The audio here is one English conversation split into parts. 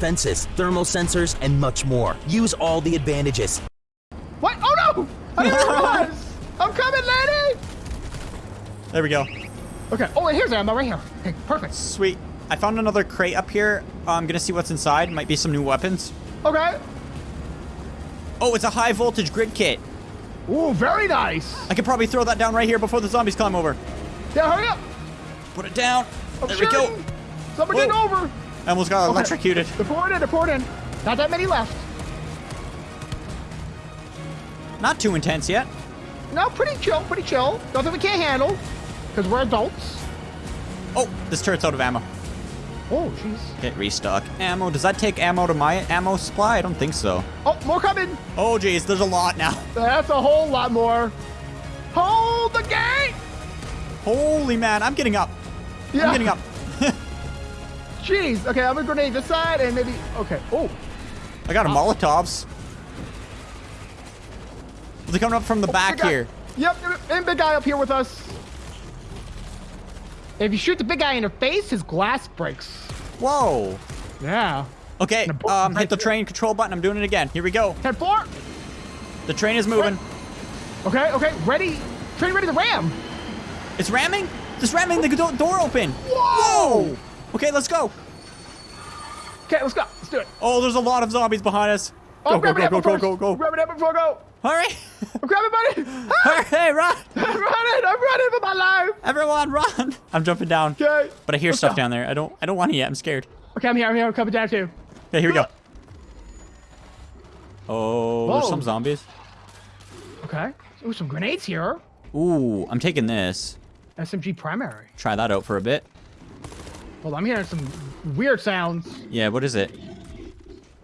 defenses, thermal sensors, and much more. Use all the advantages. What? Oh no! I didn't realize! I'm coming, lady! There we go. Okay. Oh, and here's ammo right here. Okay, perfect. Sweet. I found another crate up here. Uh, I'm gonna see what's inside. Might be some new weapons. Okay. Oh, it's a high voltage grid kit. Ooh, very nice. I could probably throw that down right here before the zombies climb over. Yeah, hurry up. Put it down. I'm there we go. shooting. Someone Whoa. over. I almost got Okay. electrocuted. They're in, they're in. Not that many left. Not too intense yet. No, pretty chill, pretty chill. Nothing we can't handle, because we're adults. Oh, this turret's out of ammo. Oh, jeez. Get restock. Ammo. Does that take ammo to my ammo supply? I don't think so. Oh, more coming. Oh, jeez, there's a lot now. That's a whole lot more. Hold the gate! Holy man, I'm getting up. Yeah. I'm getting up. Jeez. Okay, I'm gonna grenade this side and maybe. Okay. Oh. I got a Molotovs. They're coming up from the back here. Yep, and big guy up here with us. If you shoot the big guy in the face, his glass breaks. Whoa. Yeah. Okay, And a book um, hit the train control button. I'm doing it again. Here we go. 10 4. The train is moving. Okay, okay, ready. Train ready to ram. It's ramming? It's ramming the door open. Whoa! Okay, let's go. Okay, let's go. Let's do it. Oh, there's a lot of zombies behind us. Oh, Go, go, grab go, it go, go, first. go, go. Grab it up before I go. Hurry. I'm grabbing, buddy. Ah, Hurry, run. I'm running. I'm running for my life. Everyone, run. I'm jumping down. Okay. But I hear Let's stuff go. down there. I don't I don't want to yet. I'm scared. Okay, I'm here. I'm here. I'm coming down too. Okay, here we go. Oh, there's some zombies. Okay. Ooh, some grenades here. Ooh, I'm taking this. SMG primary. Try that out for a bit. Hold on, I'm hearing some weird sounds. Yeah, what is it?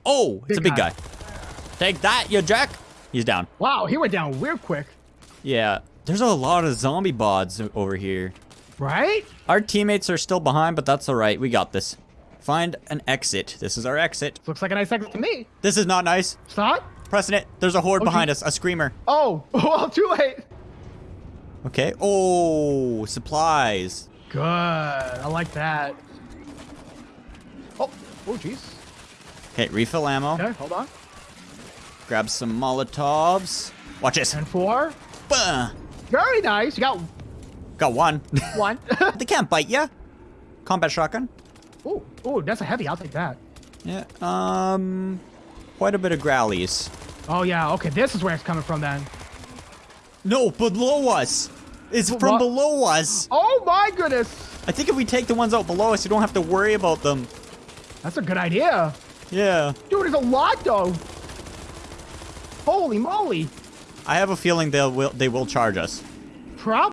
Oh, it's a big guy. guy. Take that, you jack. He's down. Wow, he went down weird quick. Yeah, there's a lot of zombie bods over here. Right? Our teammates are still behind, but that's all right. We got this. Find an exit. This is our exit. Looks like a nice exit to me. This is not nice. It's not? Pressing it. There's a horde Oh, behind geez. us. A screamer. Oh, well, oh, too late. Okay. Oh, supplies. Good. I like that. Oh, jeez. Okay, refill ammo. Okay, hold on. Grab some Molotovs. Watch this. And four. Bah. Very nice. You got Got one. one. they can't bite you. Combat shotgun. oh, oh, that's a heavy. I'll take that. Yeah. Um, quite a bit of growlies. Oh, yeah. Okay, this is where it's coming from then. No, below us. It's Wh- from what? below us. Oh, my goodness. I think if we take the ones out below us, you don't have to worry about them. That's a good idea. Yeah. Dude, there's a lot, though. Holy moly. I have a feeling they'll will they will charge us. Probably.